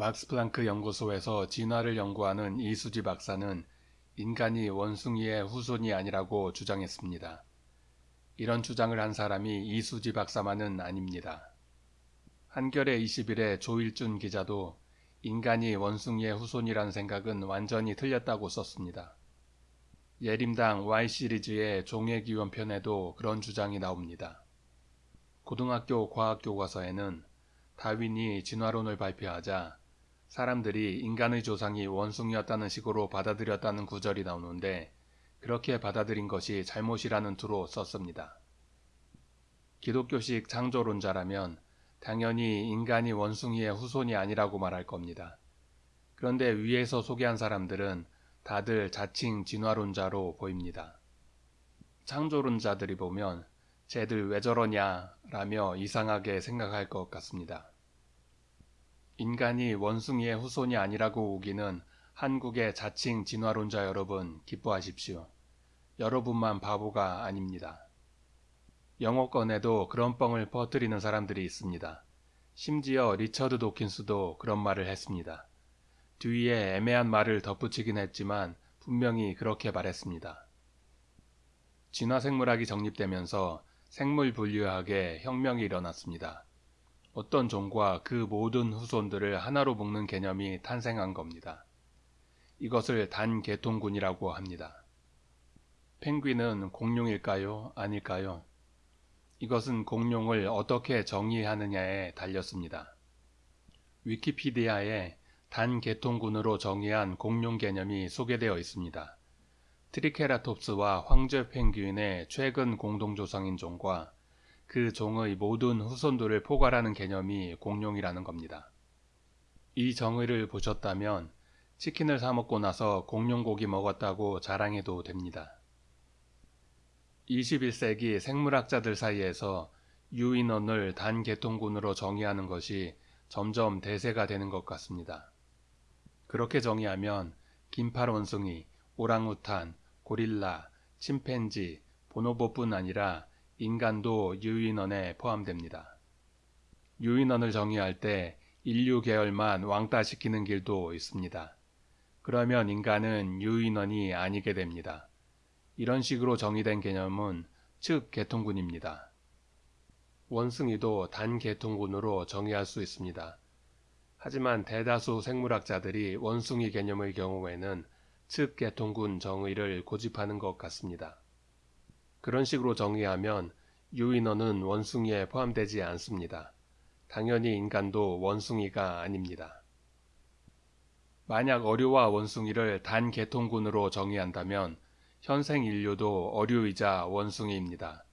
막스 플랑크 연구소에서 진화를 연구하는 이수지 박사는 인간이 원숭이의 후손이 아니라고 주장했습니다. 이런 주장을 한 사람이 이수지 박사만은 아닙니다. 한겨레 20일의 조일준 기자도 인간이 원숭이의 후손이란 생각은 완전히 틀렸다고 썼습니다. 예림당 Y시리즈의 종의기원 편에도 그런 주장이 나옵니다. 고등학교 과학교과서에는 다윈이 진화론을 발표하자 사람들이 인간의 조상이 원숭이였다는 식으로 받아들였다는 구절이 나오는데 그렇게 받아들인 것이 잘못이라는 투로 썼습니다. 기독교식 창조론자라면 당연히 인간이 원숭이의 후손이 아니라고 말할 겁니다. 그런데 위에서 소개한 사람들은 다들 자칭 진화론자로 보입니다. 창조론자들이 보면 쟤들 왜 저러냐 라며 이상하게 생각할 것 같습니다. 인간이 원숭이의 후손이 아니라고 우기는 한국의 자칭 진화론자 여러분 기뻐하십시오. 여러분만 바보가 아닙니다. 영어권에도 그런 뻥을 퍼뜨리는 사람들이 있습니다. 심지어 리처드 도킨스도 그런 말을 했습니다. 뒤에 애매한 말을 덧붙이긴 했지만 분명히 그렇게 말했습니다. 진화생물학이 정립되면서 생물 분류학에 혁명이 일어났습니다. 어떤 종과 그 모든 후손들을 하나로 묶는 개념이 탄생한 겁니다. 이것을 단계통군이라고 합니다. 펭귄은 공룡일까요? 아닐까요? 이것은 공룡을 어떻게 정의하느냐에 달렸습니다. 위키피디아에 단계통군으로 정의한 공룡 개념이 소개되어 있습니다. 트리케라톱스와 황제 펭귄의 최근 공동조상인 종과 그 종의 모든 후손들을 포괄하는 개념이 공룡이라는 겁니다. 이 정의를 보셨다면 치킨을 사 먹고 나서 공룡고기 먹었다고 자랑해도 됩니다. 21세기 생물학자들 사이에서 유인원을 단계통군으로 정의하는 것이 점점 대세가 되는 것 같습니다. 그렇게 정의하면 긴팔 원숭이, 오랑우탄, 고릴라, 침팬지, 보노보뿐 아니라 인간도 유인원에 포함됩니다. 유인원을 정의할 때 인류 계열만 왕따시키는 길도 있습니다. 그러면 인간은 유인원이 아니게 됩니다. 이런 식으로 정의된 개념은 즉 개통군입니다. 원숭이도 단개통군으로 정의할 수 있습니다. 하지만 대다수 생물학자들이 원숭이 개념의 경우에는 측계통군 정의를 고집하는 것 같습니다. 그런 식으로 정의하면 유인원은 원숭이에 포함되지 않습니다. 당연히 인간도 원숭이가 아닙니다. 만약 어류와 원숭이를 단 계통군으로 정의한다면 현생 인류도 어류이자 원숭이입니다.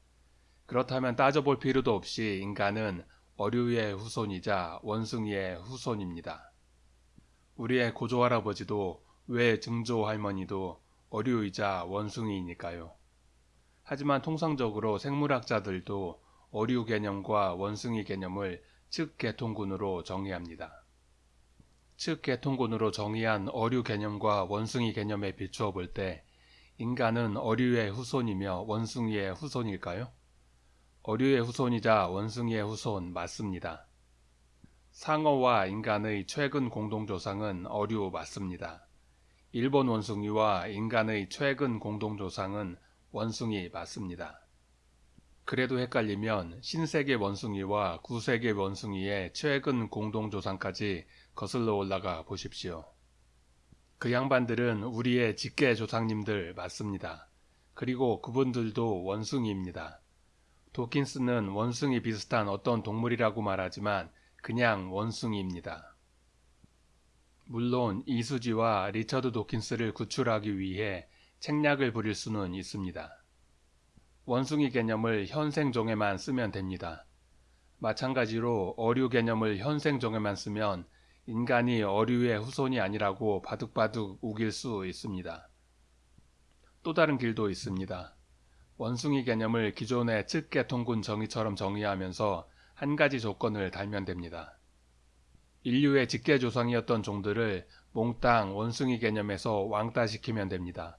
그렇다면 따져볼 필요도 없이 인간은 어류의 후손이자 원숭이의 후손입니다. 우리의 고조할아버지도 외 증조 할머니도 어류이자 원숭이니까요. 하지만 통상적으로 생물학자들도 어류 개념과 원숭이 개념을 측계통군으로 정의합니다. 측계통군으로 정의한 어류 개념과 원숭이 개념에 비추어 볼 때 인간은 어류의 후손이며 원숭이의 후손일까요? 어류의 후손이자 원숭이의 후손 맞습니다. 상어와 인간의 최근 공동조상은 어류 맞습니다. 일본 원숭이와 인간의 최근 공동조상은 원숭이 맞습니다. 그래도 헷갈리면 신세계 원숭이와 구세계 원숭이의 최근 공동조상까지 거슬러 올라가 보십시오. 그 양반들은 우리의 직계 조상님들 맞습니다. 그리고 그분들도 원숭이입니다. 도킨스는 원숭이 비슷한 어떤 동물이라고 말하지만 그냥 원숭이입니다. 물론 이수지와 리처드 도킨스를 구출하기 위해 책략을 부릴 수는 있습니다. 원숭이 개념을 현생종에만 쓰면 됩니다. 마찬가지로 어류 개념을 현생종에만 쓰면 인간이 어류의 후손이 아니라고 바둑바둑 우길 수 있습니다. 또 다른 길도 있습니다. 원숭이 개념을 기존의 측계통군 정의처럼 정의하면서 한 가지 조건을 달면 됩니다. 인류의 직계조상이었던 종들을 몽땅 원숭이 개념에서 왕따시키면 됩니다.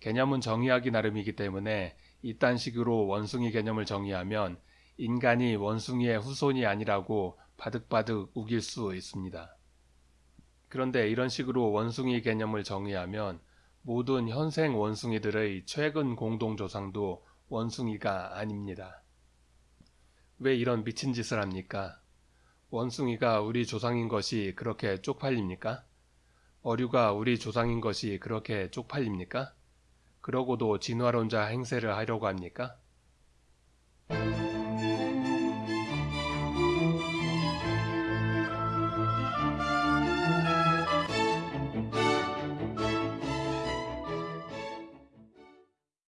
개념은 정의하기 나름이기 때문에 이딴 식으로 원숭이 개념을 정의하면 인간이 원숭이의 후손이 아니라고 바득바득 우길 수 있습니다. 그런데 이런 식으로 원숭이 개념을 정의하면 모든 현생 원숭이들의 최근 공동조상도 원숭이가 아닙니다. 왜 이런 미친 짓을 합니까? 원숭이가 우리 조상인 것이 그렇게 쪽팔립니까? 어류가 우리 조상인 것이 그렇게 쪽팔립니까? 그러고도 진화론자 행세를 하려고 합니까?